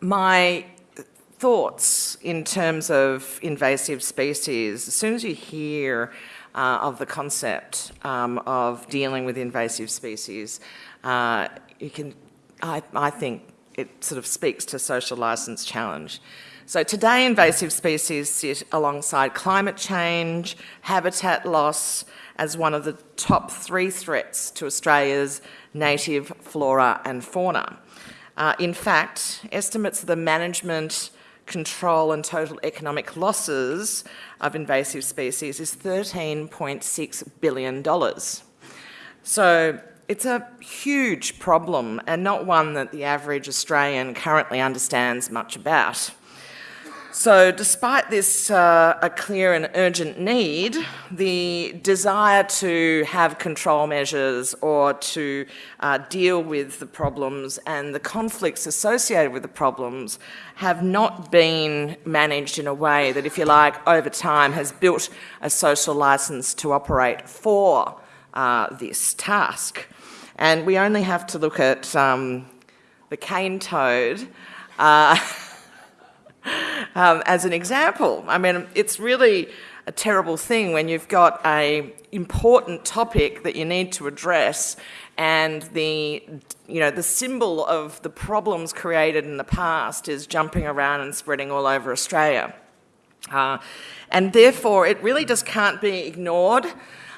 my thoughts in terms of invasive species, as soon as you hear uh, of the concept um, of dealing with invasive species, uh, you can, I, I think it sort of speaks to social license challenge. So today invasive species sit alongside climate change, habitat loss, as one of the top three threats to Australia's native flora and fauna. Uh, in fact, estimates of the management, control and total economic losses of invasive species is $13.6 billion. So it's a huge problem and not one that the average Australian currently understands much about. So despite this uh, a clear and urgent need, the desire to have control measures or to uh, deal with the problems and the conflicts associated with the problems have not been managed in a way that, if you like, over time has built a social licence to operate for uh, this task. And we only have to look at um, the cane toad uh, um, as an example. I mean, it's really a terrible thing when you've got a important topic that you need to address and the, you know, the symbol of the problems created in the past is jumping around and spreading all over Australia. Uh, and therefore, it really just can't be ignored.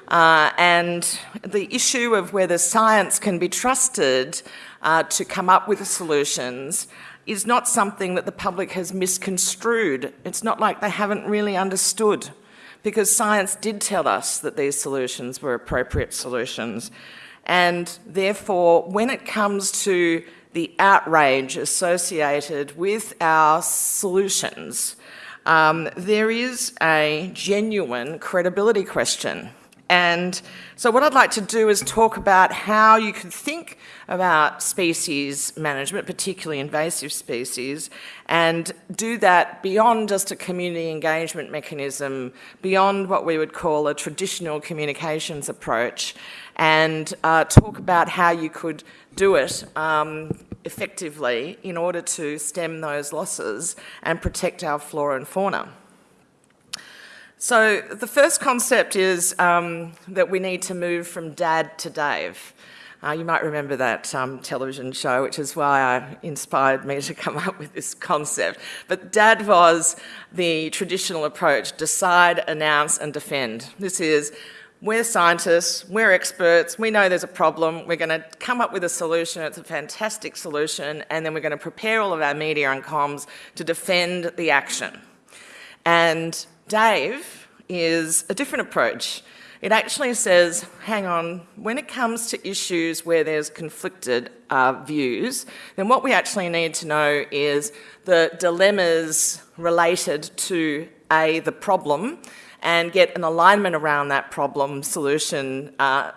Uh, and the issue of whether science can be trusted uh, to come up with solutions is not something that the public has misconstrued. It's not like they haven't really understood because science did tell us that these solutions were appropriate solutions. And therefore, when it comes to the outrage associated with our solutions, um, there is a genuine credibility question. And so what I'd like to do is talk about how you can think about species management, particularly invasive species, and do that beyond just a community engagement mechanism, beyond what we would call a traditional communications approach, and uh, talk about how you could do it um, effectively in order to stem those losses and protect our flora and fauna. So the first concept is um, that we need to move from dad to Dave. Uh, you might remember that um, television show, which is why I inspired me to come up with this concept. But DAD was the traditional approach, decide, announce and defend. This is, we're scientists, we're experts, we know there's a problem, we're going to come up with a solution, it's a fantastic solution, and then we're going to prepare all of our media and comms to defend the action. And Dave is a different approach. It actually says, hang on, when it comes to issues where there's conflicted uh, views, then what we actually need to know is the dilemmas related to A, the problem, and get an alignment around that problem solution uh,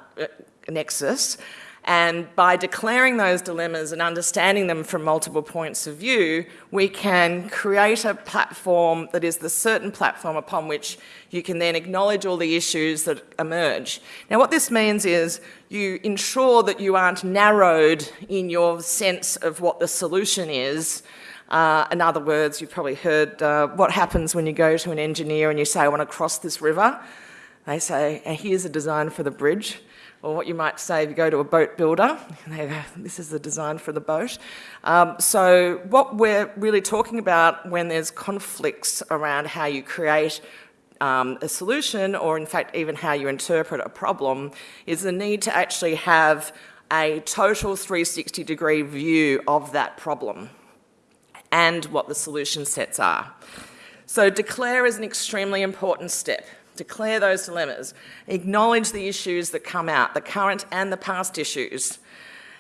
nexus, and by declaring those dilemmas and understanding them from multiple points of view, we can create a platform that is the certain platform upon which you can then acknowledge all the issues that emerge. Now what this means is you ensure that you aren't narrowed in your sense of what the solution is. Uh, in other words, you've probably heard uh, what happens when you go to an engineer and you say, I want to cross this river. They say, here's a design for the bridge or what you might say if you go to a boat builder, this is the design for the boat. Um, so what we're really talking about when there's conflicts around how you create um, a solution or in fact even how you interpret a problem is the need to actually have a total 360 degree view of that problem and what the solution sets are. So declare is an extremely important step declare those dilemmas, acknowledge the issues that come out, the current and the past issues.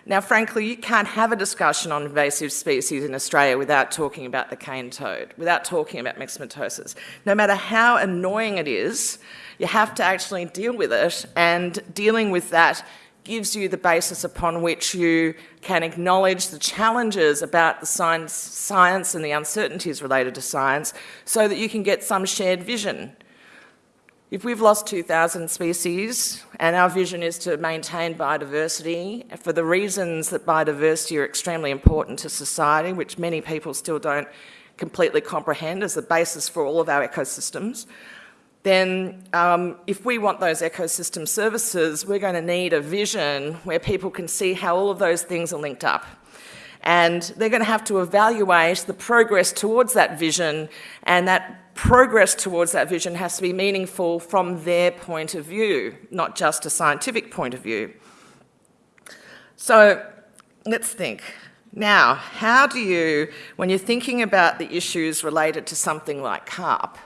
Now, frankly, you can't have a discussion on invasive species in Australia without talking about the cane toad, without talking about myxomatosis. No matter how annoying it is, you have to actually deal with it, and dealing with that gives you the basis upon which you can acknowledge the challenges about the science, science and the uncertainties related to science so that you can get some shared vision If we've lost 2,000 species and our vision is to maintain biodiversity for the reasons that biodiversity are extremely important to society, which many people still don't completely comprehend as the basis for all of our ecosystems, then um, if we want those ecosystem services, we're going to need a vision where people can see how all of those things are linked up. And they're going to have to evaluate the progress towards that vision and that progress towards that vision has to be meaningful from their point of view, not just a scientific point of view. So let's think. Now, how do you, when you're thinking about the issues related to something like carp,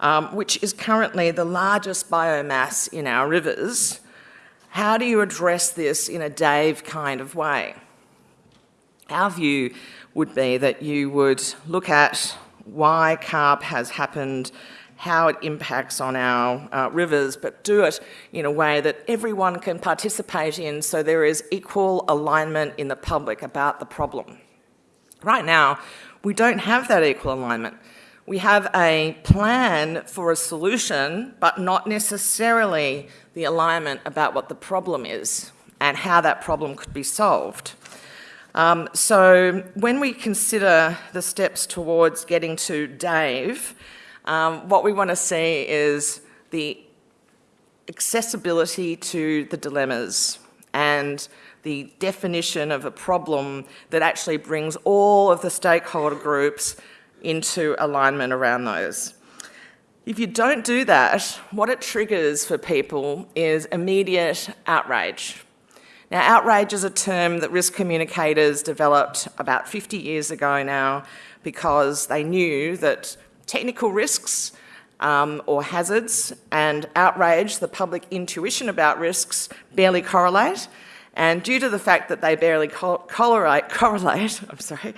um, which is currently the largest biomass in our rivers, how do you address this in a Dave kind of way? Our view would be that you would look at why carp has happened, how it impacts on our uh, rivers, but do it in a way that everyone can participate in so there is equal alignment in the public about the problem. Right now, we don't have that equal alignment. We have a plan for a solution, but not necessarily the alignment about what the problem is and how that problem could be solved. Um, so when we consider the steps towards getting to Dave, um, what we want to see is the accessibility to the dilemmas and the definition of a problem that actually brings all of the stakeholder groups into alignment around those. If you don't do that, what it triggers for people is immediate outrage. Now, outrage is a term that risk communicators developed about 50 years ago now because they knew that technical risks um, or hazards and outrage, the public intuition about risks, barely correlate. And due to the fact that they barely co correlate, correlate I'm sorry,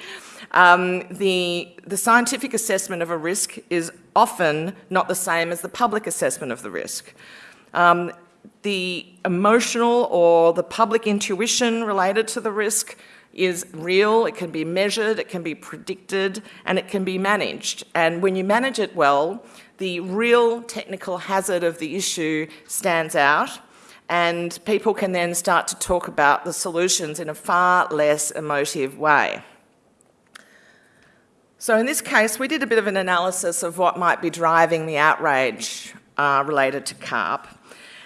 um, the, the scientific assessment of a risk is often not the same as the public assessment of the risk. Um, the emotional or the public intuition related to the risk is real, it can be measured, it can be predicted, and it can be managed. And when you manage it well, the real technical hazard of the issue stands out, and people can then start to talk about the solutions in a far less emotive way. So in this case, we did a bit of an analysis of what might be driving the outrage uh, related to CARP.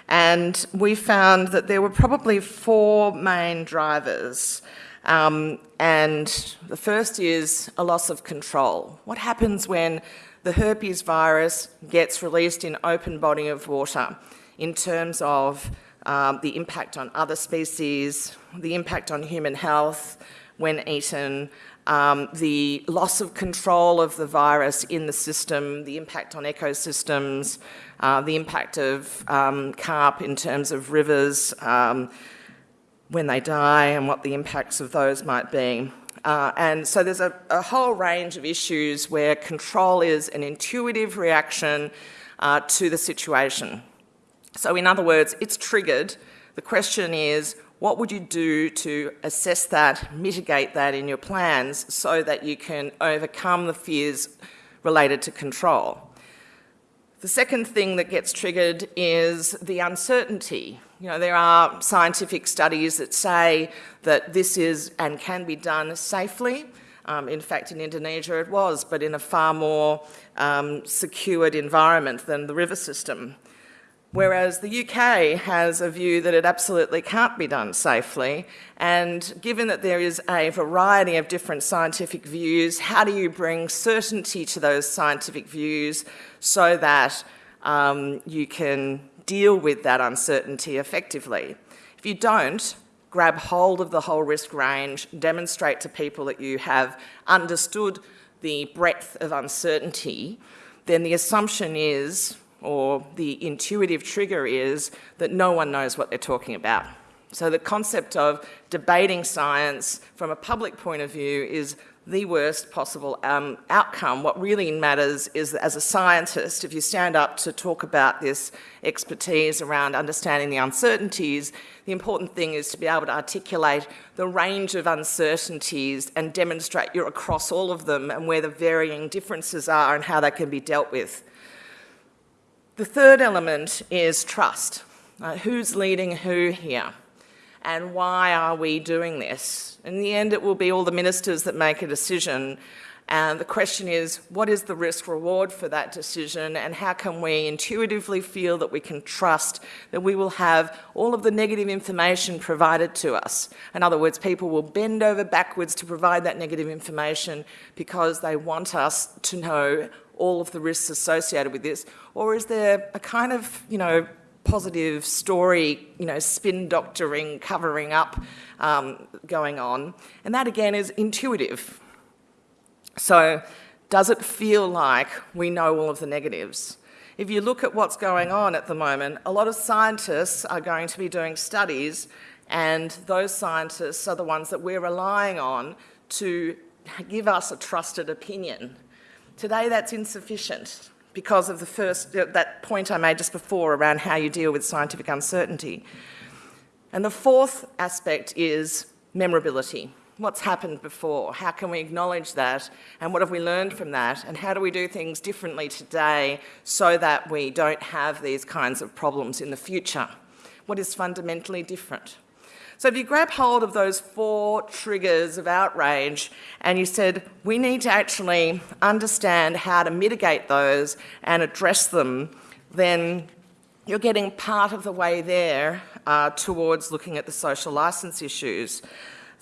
And we found that there were probably four main drivers. Um, and the first is a loss of control. What happens when the herpes virus gets released in open body of water in terms of um, the impact on other species, the impact on human health when eaten, um, the loss of control of the virus in the system, the impact on ecosystems, uh, the impact of um, carp in terms of rivers um, when they die and what the impacts of those might be. Uh, and so there's a, a, whole range of issues where control is an intuitive reaction uh, to the situation. So in other words, it's triggered. The question is, what would you do to assess that, mitigate that in your plans so that you can overcome the fears related to control? The second thing that gets triggered is the uncertainty. You know, there are scientific studies that say that this is and can be done safely. Um, in fact, in Indonesia it was, but in a far more um, secured environment than the river system. Whereas the UK has a view that it absolutely can't be done safely. And given that there is a variety of different scientific views, how do you bring certainty to those scientific views so that um, you can deal with that uncertainty effectively? If you don't, grab hold of the whole risk range, demonstrate to people that you have understood the breadth of uncertainty, then the assumption is or the intuitive trigger is that no one knows what they're talking about. So the concept of debating science from a public point of view is the worst possible um, outcome. What really matters is that as a scientist, if you stand up to talk about this expertise around understanding the uncertainties, the important thing is to be able to articulate the range of uncertainties and demonstrate you're across all of them and where the varying differences are and how they can be dealt with. The third element is trust. Uh, who's leading who here? And why are we doing this? In the end, it will be all the ministers that make a decision and the question is, what is the risk reward for that decision and how can we intuitively feel that we can trust that we will have all of the negative information provided to us? In other words, people will bend over backwards to provide that negative information because they want us to know all of the risks associated with this? Or is there a kind of, you know, positive story, you know, spin doctoring, covering up um, going on? And that again is intuitive. So does it feel like we know all of the negatives? If you look at what's going on at the moment, a lot of scientists are going to be doing studies and those scientists are the ones that we're relying on to give us a trusted opinion. Today that's insufficient because of the first, uh, that point I made just before around how you deal with scientific uncertainty. And the fourth aspect is memorability what's happened before? How can we acknowledge that? And what have we learned from that? And how do we do things differently today so that we don't have these kinds of problems in the future? What is fundamentally different? So if you grab hold of those four triggers of outrage and you said, we need to actually understand how to mitigate those and address them, then you're getting part of the way there uh, towards looking at the social licence issues.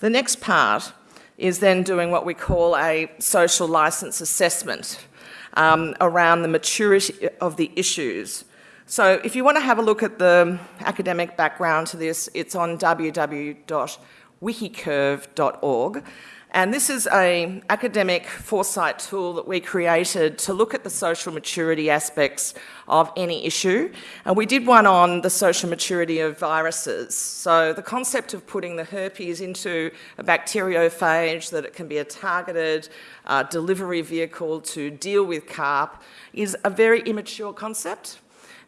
The next part is then doing what we call a social licence assessment um, around the maturity of the issues. So if you want to have a look at the academic background to this, it's on www.wikicurve.org. And this is an academic foresight tool that we created to look at the social maturity aspects of any issue. And we did one on the social maturity of viruses. So the concept of putting the herpes into a bacteriophage, that it can be a targeted uh, delivery vehicle to deal with CARP, is a very immature concept.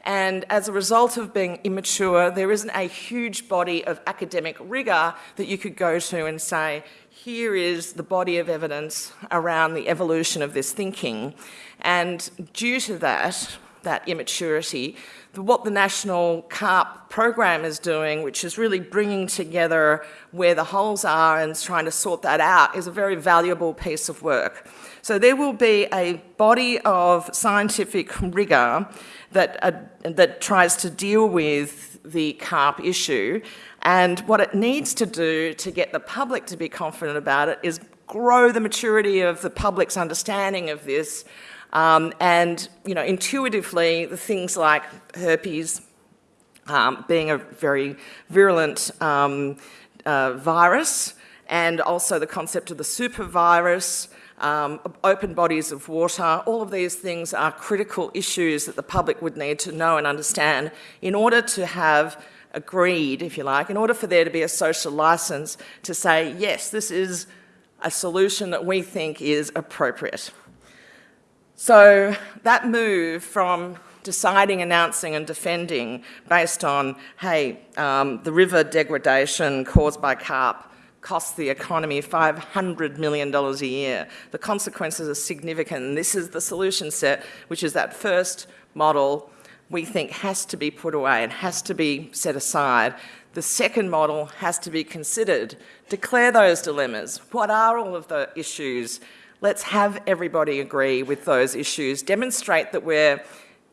And as a result of being immature, there isn't a huge body of academic rigour that you could go to and say, here is the body of evidence around the evolution of this thinking. And due to that, that immaturity, what the National CARP program is doing, which is really bringing together where the holes are and trying to sort that out, is a very valuable piece of work. So there will be a body of scientific rigour that, uh, that tries to deal with the CARP issue and what it needs to do to get the public to be confident about it is grow the maturity of the public's understanding of this um, and, you know, intuitively the things like herpes um, being a very virulent um, uh, virus and also the concept of the super virus, um, open bodies of water, all of these things are critical issues that the public would need to know and understand in order to have agreed, if you like, in order for there to be a social licence to say, yes, this is a solution that we think is appropriate. So that move from deciding, announcing and defending based on, hey, um, the river degradation caused by carp costs the economy $500 million a year. The consequences are significant and this is the solution set, which is that first model we think has to be put away and has to be set aside. The second model has to be considered. Declare those dilemmas. What are all of the issues? Let's have everybody agree with those issues. Demonstrate that we're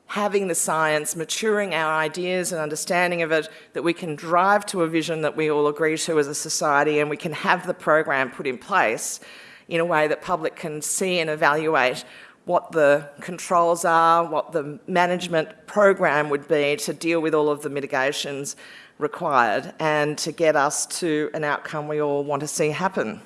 having the science, maturing our ideas and understanding of it, that we can drive to a vision that we all agree to as a society and we can have the program put in place in a way that public can see and evaluate what the controls are, what the management program would be to deal with all of the mitigations required and to get us to an outcome we all want to see happen.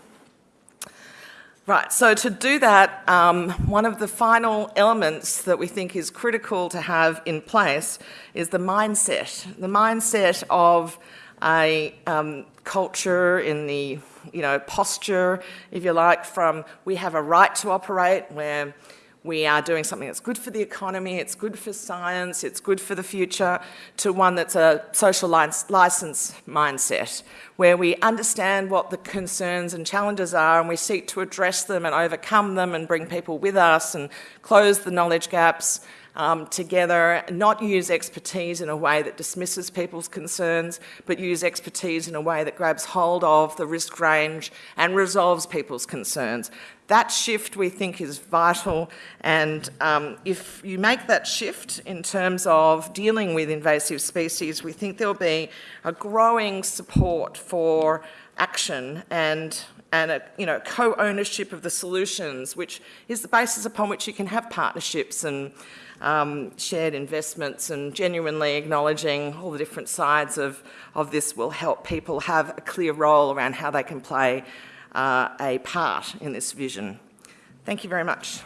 Right, so to do that, um, one of the final elements that we think is critical to have in place is the mindset. The mindset of a um, culture in the, you know, posture, if you like, from we have a right to operate where we are doing something that's good for the economy, it's good for science, it's good for the future, to one that's a social license mindset, where we understand what the concerns and challenges are and we seek to address them and overcome them and bring people with us and close the knowledge gaps um, together, not use expertise in a way that dismisses people's concerns, but use expertise in a way that grabs hold of the risk range and resolves people's concerns. That shift we think is vital. And um, if you make that shift in terms of dealing with invasive species, we think there'll be a growing support for action and and a you know co-ownership of the solutions, which is the basis upon which you can have partnerships and um, shared investments and genuinely acknowledging all the different sides of, of this will help people have a clear role around how they can play uh, a part in this vision. Thank you very much.